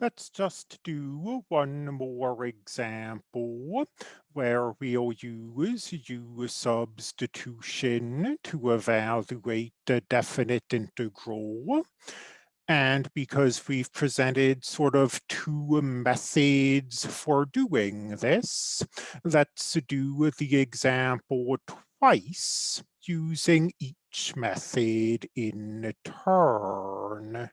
Let's just do one more example where we'll use U substitution to evaluate a definite integral. And because we've presented sort of two methods for doing this, let's do the example twice using each method in turn.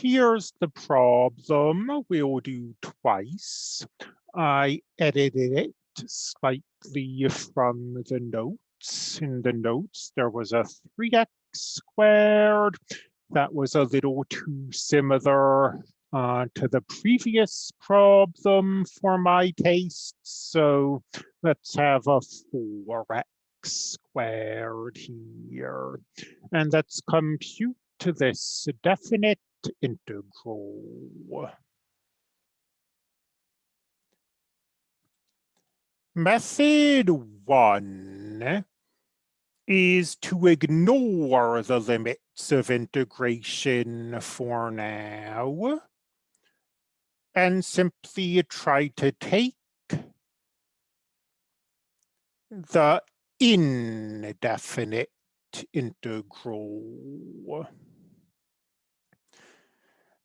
Here's the problem we'll do twice. I edited it slightly from the notes. In the notes, there was a 3x squared. That was a little too similar uh, to the previous problem for my taste. So let's have a 4x squared here. And let's compute to this definite integral. Method one is to ignore the limits of integration for now and simply try to take the indefinite integral.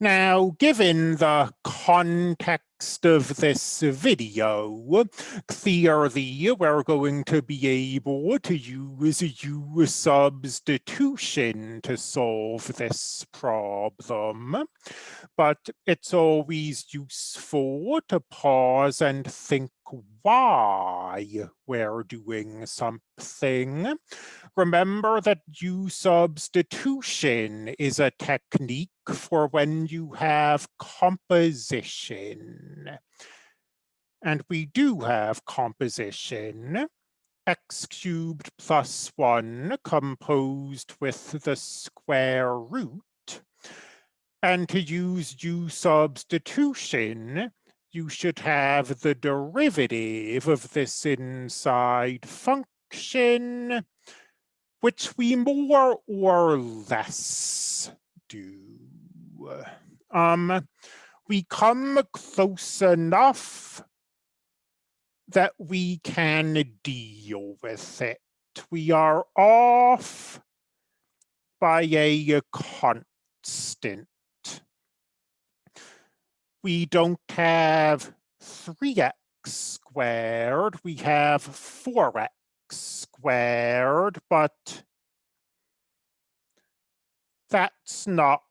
Now, given the context of this video, clearly we're going to be able to use U substitution to solve this problem. But it's always useful to pause and think why we're doing something. Remember that U substitution is a technique for when you have composition. And we do have composition, x cubed plus 1 composed with the square root. And to use U substitution, you should have the derivative of this inside function, which we more or less do. Um, we come close enough that we can deal with it. We are off by a constant. We don't have 3x squared, we have 4x squared, but that's not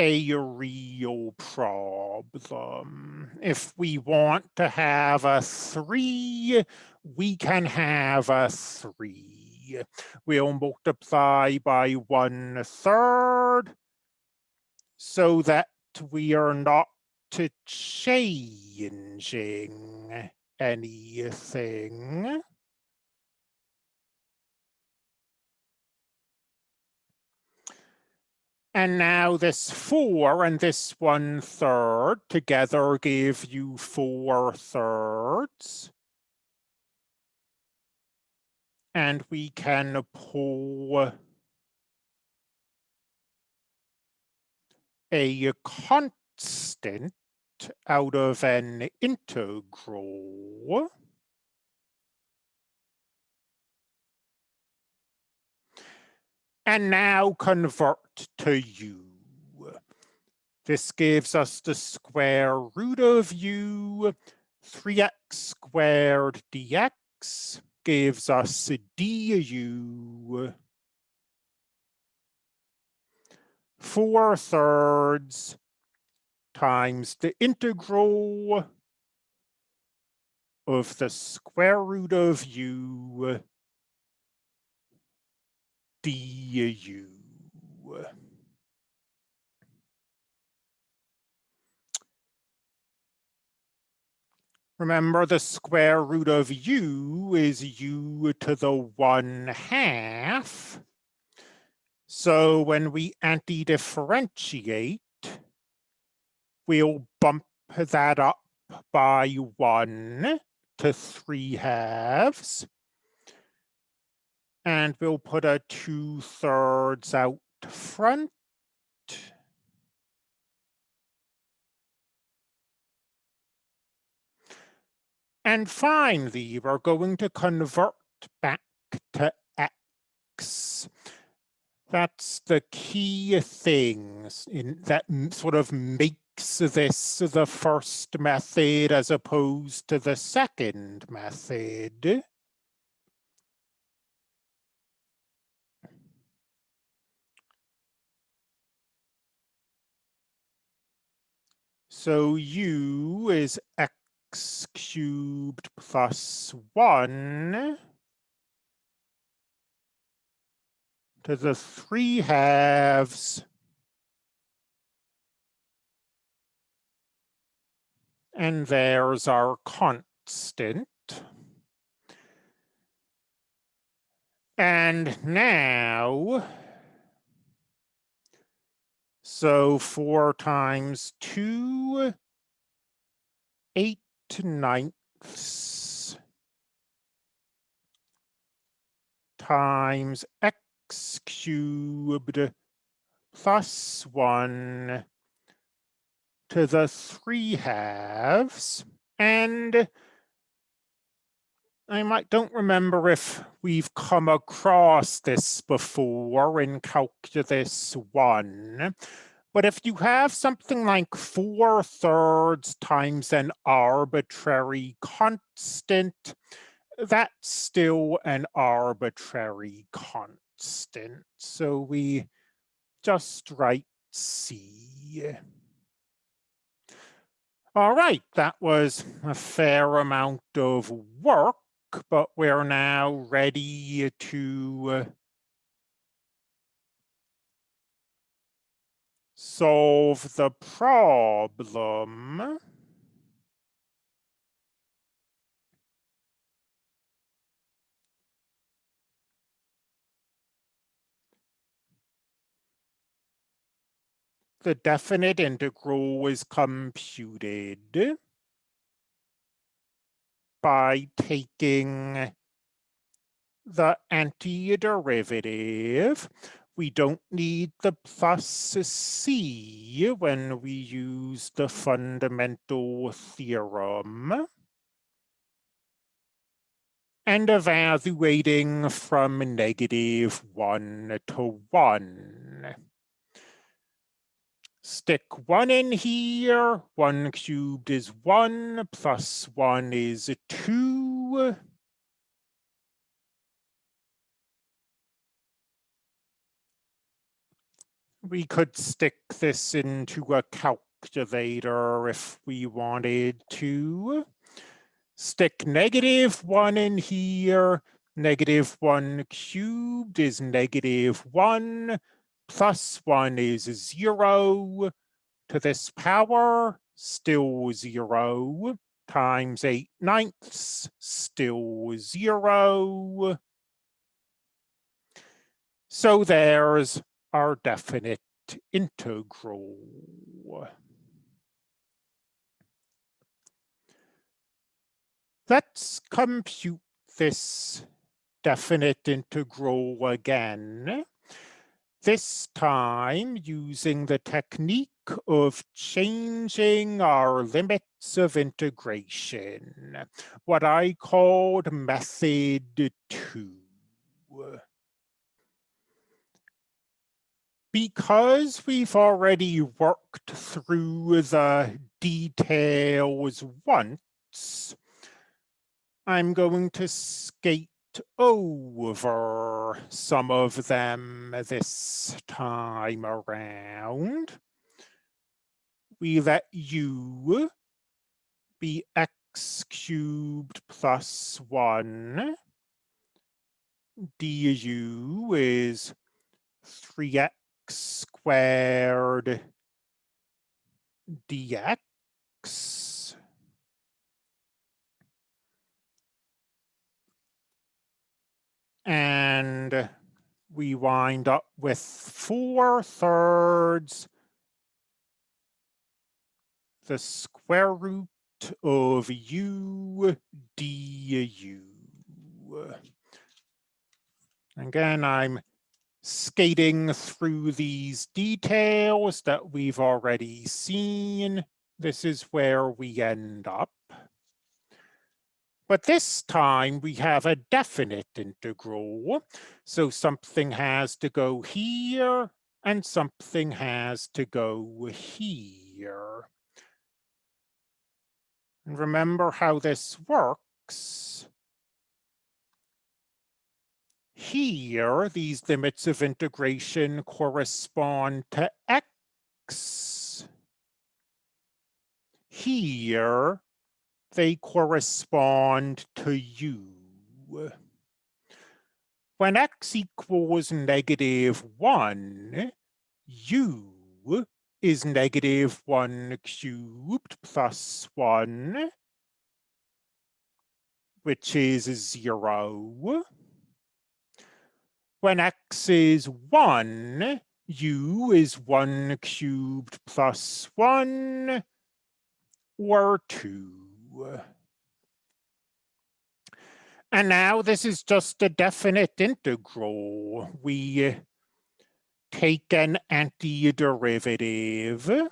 a real problem. If we want to have a three, we can have a three. We'll multiply by one third so that we are not changing anything. And now this four and this one third together give you four thirds. And we can pull a constant out of an integral. And now convert to u. This gives us the square root of u. 3x squared dx gives us du. 4 thirds times the integral of the square root of u du. Remember the square root of u is u to the 1 half. So when we anti-differentiate, we'll bump that up by 1 to 3 halves. And we'll put a two thirds out front. And finally, we're going to convert back to X. That's the key thing in, that sort of makes this the first method as opposed to the second method. So u is x cubed plus 1 to the 3 halves and there's our constant. And now so four times two, eight ninths times x cubed plus one to the three halves. And I might don't remember if we've come across this before in calculus one, but if you have something like four thirds times an arbitrary constant, that's still an arbitrary constant. So we just write C. All right, that was a fair amount of work, but we're now ready to solve the problem. The definite integral is computed by taking the antiderivative we don't need the plus C when we use the fundamental theorem. And evaluating from negative one to one. Stick one in here, one cubed is one, plus one is two. We could stick this into a calculator if we wanted to. Stick negative one in here. Negative one cubed is negative one. Plus one is zero. To this power, still zero. Times eight ninths, still zero. So there's our definite integral. Let's compute this definite integral again, this time using the technique of changing our limits of integration, what I called method two. Because we've already worked through the details once, I'm going to skate over some of them this time around. We let u be x cubed plus 1. du is 3x squared dx and we wind up with four thirds the square root of u du. Again, I'm skating through these details that we've already seen, this is where we end up. But this time we have a definite integral. So something has to go here and something has to go here. And remember how this works. Here, these limits of integration correspond to x. Here, they correspond to u. When x equals negative 1, u is negative 1 cubed plus 1, which is 0. When x is 1, u is 1 cubed plus 1, or 2. And now this is just a definite integral. We take an antiderivative.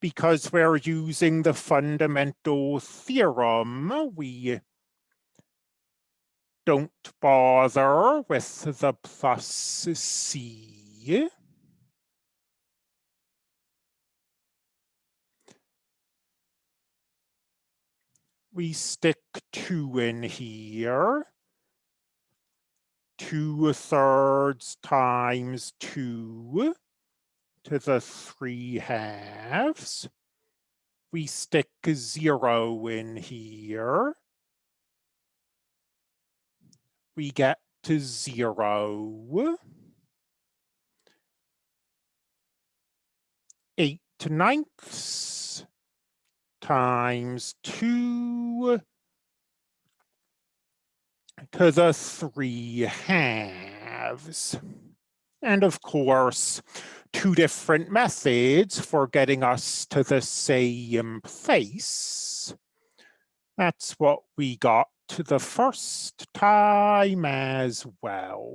Because we're using the fundamental theorem, we don't bother with the plus c. we stick two in here. Two thirds times two to the three halves. We stick zero in here. We get to zero. Eight ninths times 2 to the 3 halves. And of course, two different methods for getting us to the same place. That's what we got the first time as well.